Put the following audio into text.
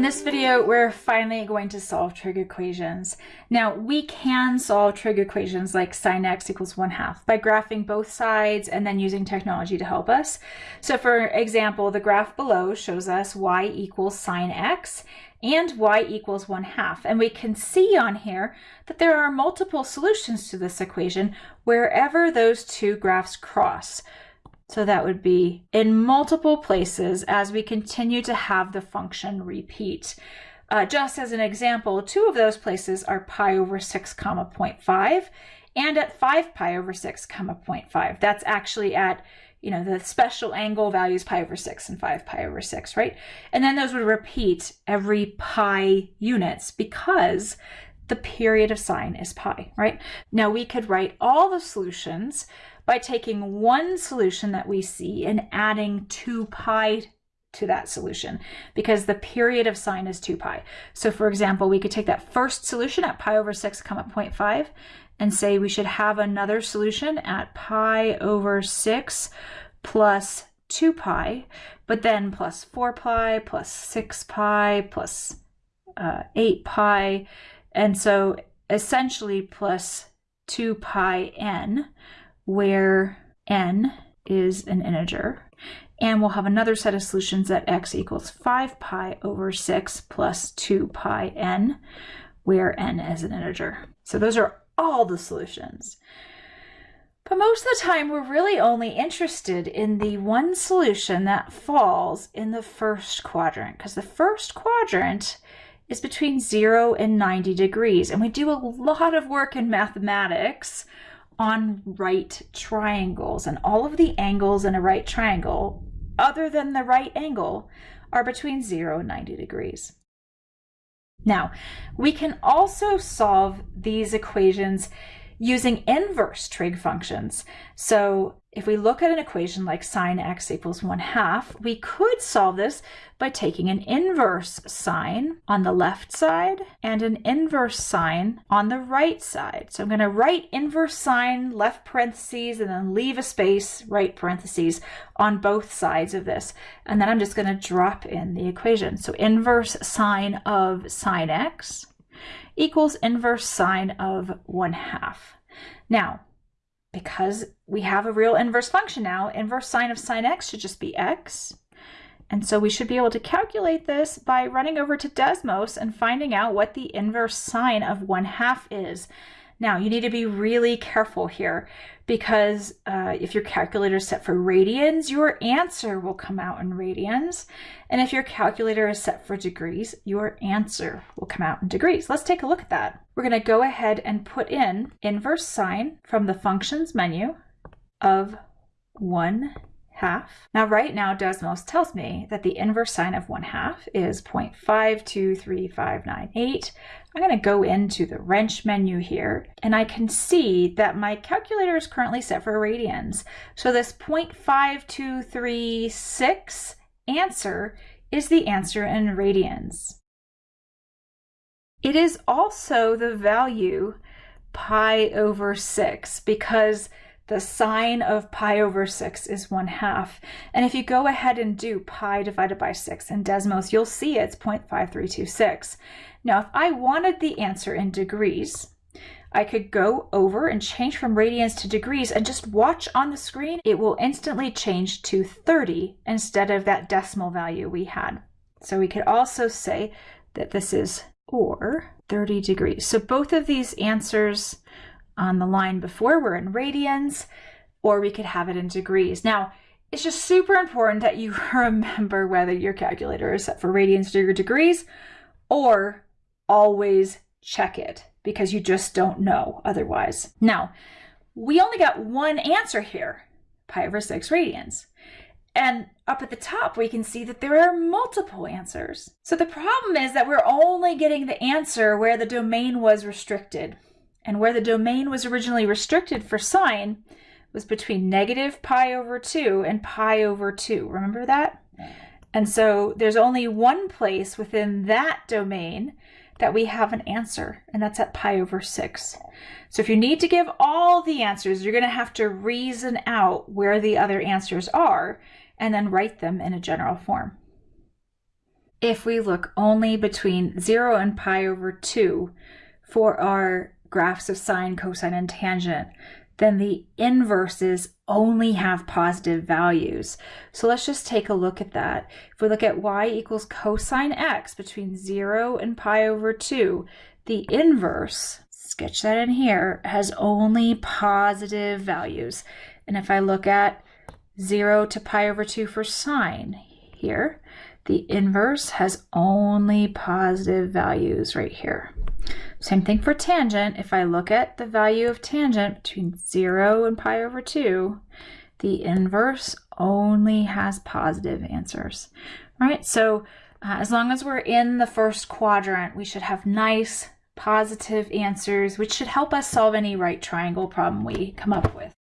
In this video, we're finally going to solve trig equations. Now, we can solve trig equations like sine x equals 1 half by graphing both sides and then using technology to help us. So for example, the graph below shows us y equals sine x and y equals 1 half. And we can see on here that there are multiple solutions to this equation wherever those two graphs cross. So that would be in multiple places as we continue to have the function repeat. Uh, just as an example, two of those places are pi over 6 comma 0.5 and at 5 pi over 6 comma 0.5. That's actually at you know, the special angle values pi over 6 and 5 pi over 6, right? And then those would repeat every pi units because the period of sine is pi, right? Now we could write all the solutions by taking one solution that we see and adding 2 pi to that solution because the period of sine is 2 pi. So for example, we could take that first solution at pi over 6 comma 0.5 and say we should have another solution at pi over 6 plus 2 pi, but then plus 4 pi, plus 6 pi, plus, uh, 8 pi, and so essentially plus 2 pi n, where n is an integer. And we'll have another set of solutions at x equals 5 pi over 6 plus 2 pi n, where n is an integer. So those are all the solutions. But most of the time, we're really only interested in the one solution that falls in the first quadrant, because the first quadrant is between 0 and 90 degrees. And we do a lot of work in mathematics on right triangles and all of the angles in a right triangle other than the right angle are between 0 and 90 degrees. Now, we can also solve these equations using inverse trig functions. So if we look at an equation like sine x equals 1 half, we could solve this by taking an inverse sine on the left side and an inverse sine on the right side. So I'm going to write inverse sine, left parentheses, and then leave a space, right parentheses, on both sides of this. And then I'm just going to drop in the equation. So inverse sine of sine x equals inverse sine of 1 half. Now, because we have a real inverse function now, inverse sine of sine x should just be x. And so we should be able to calculate this by running over to Desmos and finding out what the inverse sine of 1 half is. Now, you need to be really careful here because uh, if your calculator is set for radians, your answer will come out in radians. And if your calculator is set for degrees, your answer will come out in degrees. Let's take a look at that. We're going to go ahead and put in inverse sine from the functions menu of 1 half. Now right now Desmos tells me that the inverse sine of 1 half is 0.523598. I'm going to go into the wrench menu here and I can see that my calculator is currently set for radians. So this 0.5236 answer is the answer in radians. It is also the value pi over 6 because the sine of pi over 6 is 1 half. And if you go ahead and do pi divided by 6 in Desmos, you'll see it's 0.5326. Now, if I wanted the answer in degrees, I could go over and change from radians to degrees and just watch on the screen. It will instantly change to 30 instead of that decimal value we had. So we could also say that this is or 30 degrees. So both of these answers on the line before we're in radians, or we could have it in degrees. Now, it's just super important that you remember whether your calculator is set for radians or degrees, or always check it because you just don't know otherwise. Now, we only got one answer here, pi over 6 radians. And up at the top, we can see that there are multiple answers. So the problem is that we're only getting the answer where the domain was restricted. And where the domain was originally restricted for sine was between negative pi over 2 and pi over 2. Remember that? And so there's only one place within that domain that we have an answer, and that's at pi over 6. So if you need to give all the answers, you're going to have to reason out where the other answers are and then write them in a general form. if we look only between 0 and pi over 2 for our graphs of sine, cosine, and tangent, then the inverses only have positive values. So let's just take a look at that. If we look at y equals cosine x between 0 and pi over 2, the inverse, sketch that in here, has only positive values. And if I look at 0 to pi over 2 for sine here, the inverse has only positive values right here. Same thing for tangent. If I look at the value of tangent between 0 and pi over 2, the inverse only has positive answers, right? So uh, as long as we're in the first quadrant, we should have nice positive answers, which should help us solve any right triangle problem we come up with.